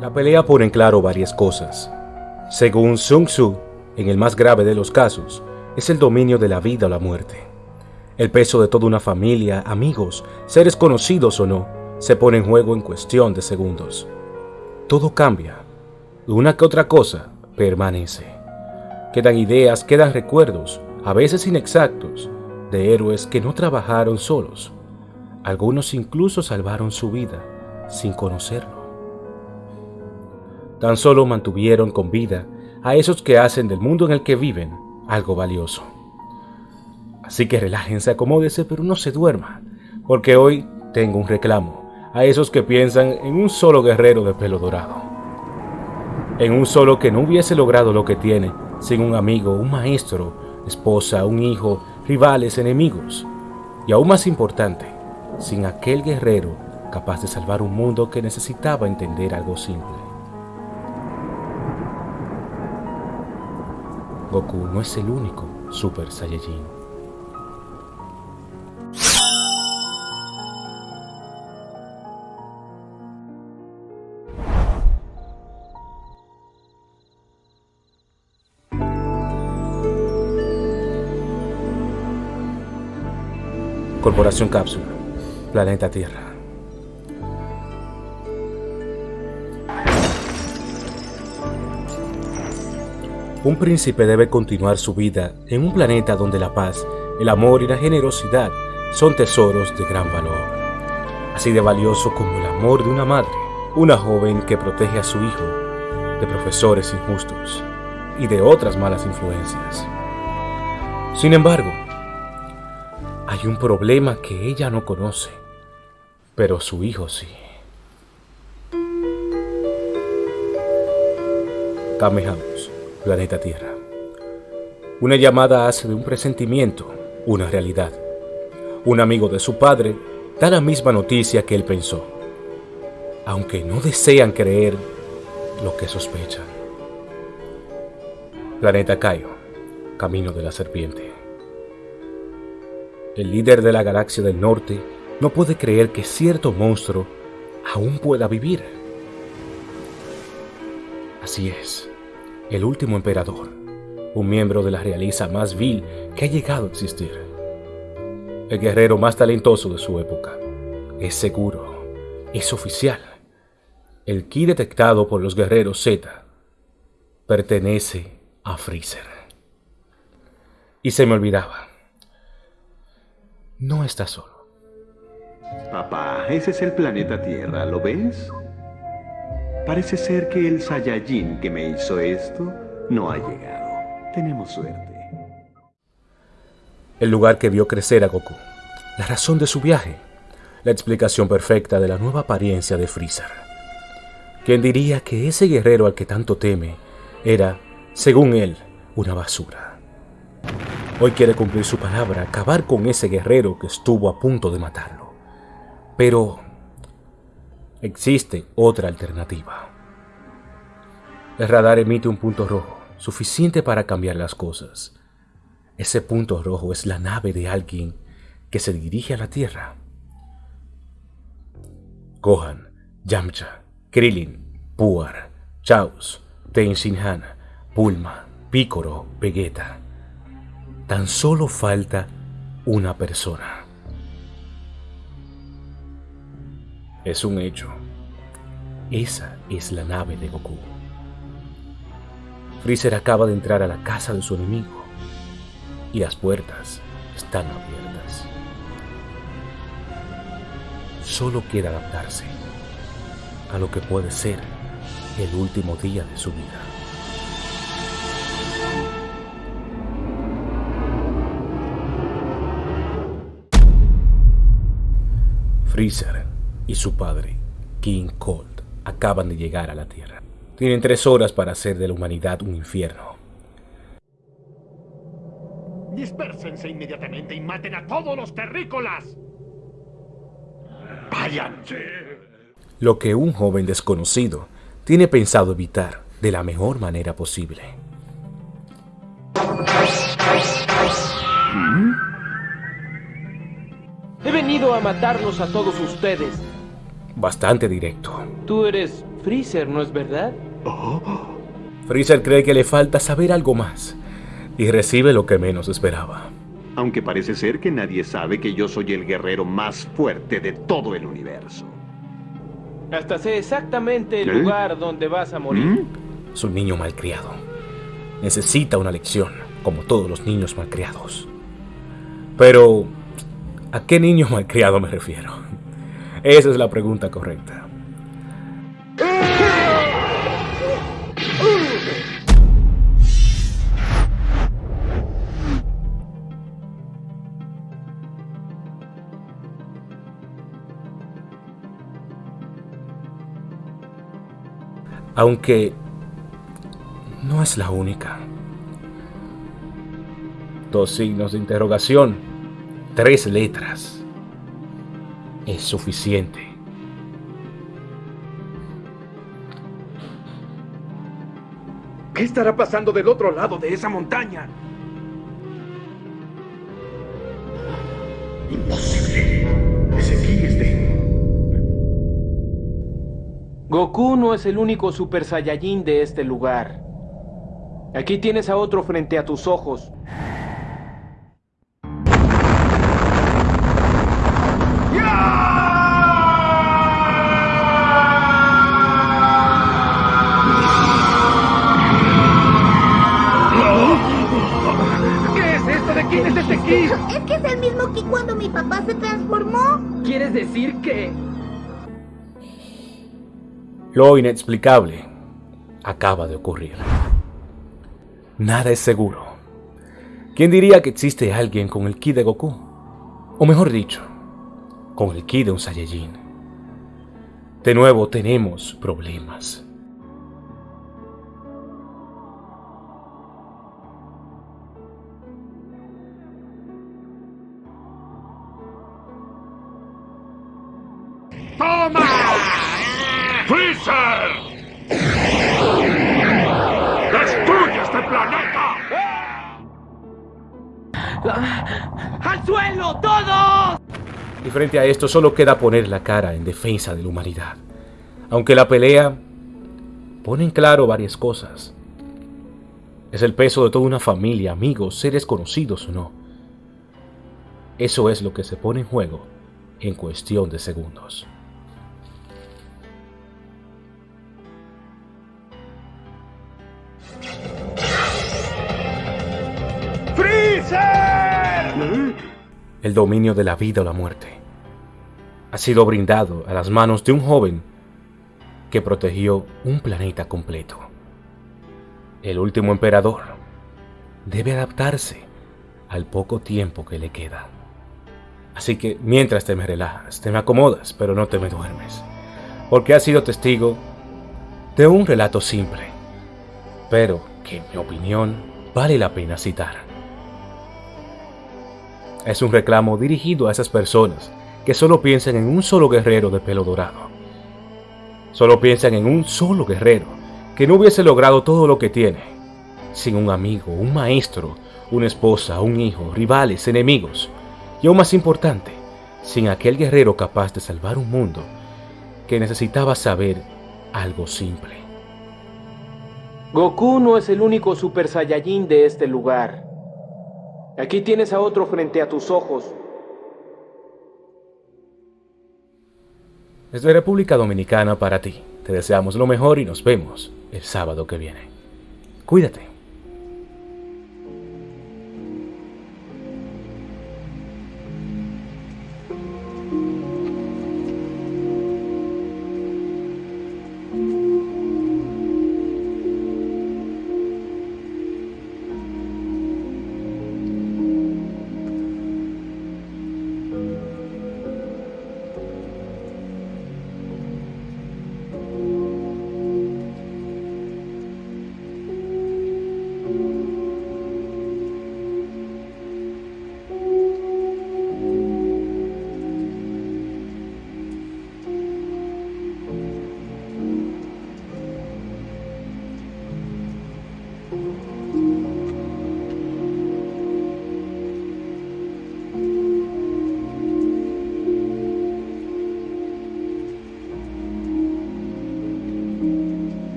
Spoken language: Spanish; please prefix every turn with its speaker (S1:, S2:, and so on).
S1: La pelea pone en claro varias cosas. Según Sun Tzu, en el más grave de los casos, es el dominio de la vida o la muerte. El peso de toda una familia, amigos, seres conocidos o no, se pone en juego en cuestión de segundos. Todo cambia. Una que otra cosa permanece. Quedan ideas, quedan recuerdos, a veces inexactos, de héroes que no trabajaron solos. Algunos incluso salvaron su vida sin conocerlo tan solo mantuvieron con vida a esos que hacen del mundo en el que viven algo valioso. Así que relájense, acomódese, pero no se duerma, porque hoy tengo un reclamo a esos que piensan en un solo guerrero de pelo dorado. En un solo que no hubiese logrado lo que tiene sin un amigo, un maestro, esposa, un hijo, rivales, enemigos. Y aún más importante, sin aquel guerrero capaz de salvar un mundo que necesitaba entender algo simple. Goku no es el único Super Saiyajin. Corporación Cápsula, Planeta Tierra. Un príncipe debe continuar su vida en un planeta donde la paz, el amor y la generosidad son tesoros de gran valor. Así de valioso como el amor de una madre, una joven que protege a su hijo de profesores injustos y de otras malas influencias. Sin embargo, hay un problema que ella no conoce, pero su hijo sí. Kamehameha planeta Tierra. Una llamada hace de un presentimiento una realidad. Un amigo de su padre da la misma noticia que él pensó, aunque no desean creer lo que sospechan. Planeta Caio, Camino de la Serpiente. El líder de la galaxia del norte no puede creer que cierto monstruo aún pueda vivir. Así es el último emperador, un miembro de la realeza más vil que ha llegado a existir. El guerrero más talentoso de su época. Es seguro, es oficial. El ki detectado por los guerreros Z pertenece a Freezer. Y se me olvidaba. No está solo.
S2: Papá, ese es el planeta Tierra, ¿lo ves? Parece ser que el Saiyajin que me hizo esto no ha llegado. Tenemos suerte.
S1: El lugar que vio crecer a Goku. La razón de su viaje. La explicación perfecta de la nueva apariencia de Freezer. ¿Quién diría que ese guerrero al que tanto teme era, según él, una basura? Hoy quiere cumplir su palabra, acabar con ese guerrero que estuvo a punto de matarlo. Pero Existe otra alternativa. El radar emite un punto rojo, suficiente para cambiar las cosas. Ese punto rojo es la nave de alguien que se dirige a la Tierra. Gohan, Yamcha, Krillin, Puar, Chaos, Tenshinhan, Bulma, Piccolo, Vegeta. Tan solo falta una persona. Es un hecho. Esa es la nave de Goku. Freezer acaba de entrar a la casa de su enemigo y las puertas están abiertas. Solo queda adaptarse a lo que puede ser el último día de su vida. Freezer y su padre, King Cold, acaban de llegar a la Tierra. Tienen tres horas para hacer de la humanidad un infierno.
S3: Dispérsense inmediatamente y maten a todos los terrícolas. ¡Váyanse!
S1: Lo que un joven desconocido tiene pensado evitar de la mejor manera posible.
S4: He venido a matarlos a todos ustedes
S1: bastante directo.
S4: Tú eres Freezer, ¿no es verdad?
S1: Freezer cree que le falta saber algo más y recibe lo que menos esperaba.
S2: Aunque parece ser que nadie sabe que yo soy el guerrero más fuerte de todo el universo.
S4: Hasta sé exactamente el
S2: ¿Qué?
S4: lugar donde vas a morir.
S2: ¿Mm?
S1: Es un niño malcriado. Necesita una lección, como todos los niños malcriados. Pero, ¿a qué niño malcriado me refiero? Esa es la pregunta correcta. Aunque no es la única. Dos signos de interrogación, tres letras. Es suficiente.
S3: ¿Qué estará pasando del otro lado de esa montaña?
S2: Imposible. Ese ki es de...
S4: Goku no es el único Super Saiyajin de este lugar. Aquí tienes a otro frente a tus ojos.
S3: Este?
S5: Es que es el mismo que cuando mi papá se transformó.
S4: ¿Quieres decir que...?
S1: Lo inexplicable acaba de ocurrir. Nada es seguro. ¿Quién diría que existe alguien con el ki de Goku? O mejor dicho, con el ki de un Saiyajin. De nuevo tenemos problemas.
S3: ¡Freezer! ¡Destruye este planeta!
S4: ¡Al suelo, todos!
S1: Y frente a esto solo queda poner la cara en defensa de la humanidad. Aunque la pelea pone en claro varias cosas. Es el peso de toda una familia, amigos, seres conocidos o no. Eso es lo que se pone en juego en cuestión de segundos. El dominio de la vida o la muerte ha sido brindado a las manos de un joven que protegió un planeta completo. El último emperador debe adaptarse al poco tiempo que le queda. Así que mientras te me relajas, te me acomodas, pero no te me duermes, porque has sido testigo de un relato simple, pero que en mi opinión vale la pena citar. Es un reclamo dirigido a esas personas que solo piensan en un solo guerrero de pelo dorado. Solo piensan en un solo guerrero que no hubiese logrado todo lo que tiene, sin un amigo, un maestro, una esposa, un hijo, rivales, enemigos, y aún más importante, sin aquel guerrero capaz de salvar un mundo que necesitaba saber algo simple.
S4: Goku no es el único Super Saiyajin de este lugar. Aquí tienes a otro frente a tus ojos.
S1: Desde República Dominicana para ti, te deseamos lo mejor y nos vemos el sábado que viene. Cuídate.